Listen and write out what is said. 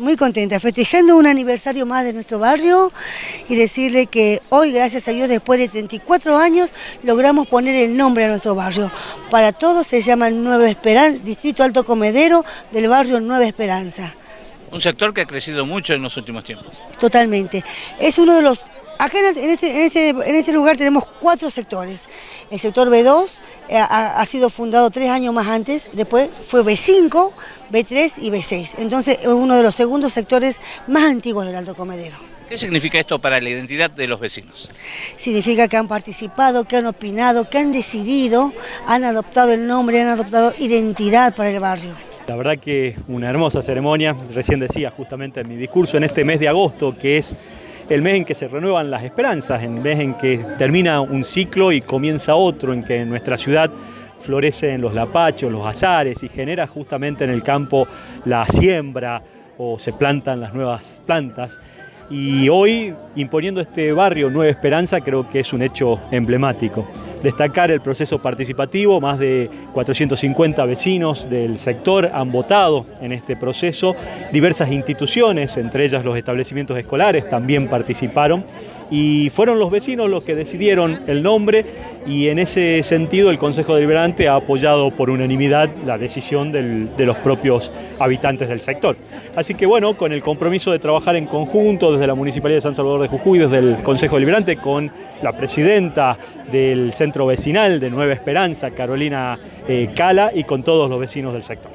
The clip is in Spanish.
Muy contenta, festejando un aniversario más de nuestro barrio y decirle que hoy, gracias a Dios, después de 34 años, logramos poner el nombre a nuestro barrio. Para todos se llama Nueva Esperanza, Distrito Alto Comedero del barrio Nueva Esperanza. Un sector que ha crecido mucho en los últimos tiempos. Totalmente. Es uno de los Acá este, este, en este, lugar tenemos cuatro sectores. El sector B2 eh, ha, sido fundado tres años más antes, después fue B5, B3 y B6. Entonces es uno de los segundos sectores más antiguos del Alto Comedero. ¿Qué significa esto para la identidad de los vecinos? Significa que han participado, que han opinado, que han decidido, han adoptado el nombre, han adoptado identidad para el barrio. La verdad que una hermosa ceremonia, recién decía justamente en mi discurso, en este mes de agosto, que es el mes en que se renuevan las esperanzas, el mes en que termina un ciclo y comienza otro, en que en nuestra ciudad florecen los lapachos, los azares y genera justamente en el campo la siembra o se plantan las nuevas plantas. Y hoy, imponiendo este barrio Nueva Esperanza, creo que es un hecho emblemático destacar el proceso participativo, más de 450 vecinos del sector han votado en este proceso, diversas instituciones, entre ellas los establecimientos escolares, también participaron y fueron los vecinos los que decidieron el nombre y en ese sentido el Consejo Deliberante ha apoyado por unanimidad la decisión de los propios habitantes del sector. Así que bueno, con el compromiso de trabajar en conjunto desde la Municipalidad de San Salvador de Jujuy, desde el Consejo Deliberante, con la presidenta del centro vecinal de Nueva Esperanza, Carolina eh, Cala, y con todos los vecinos del sector.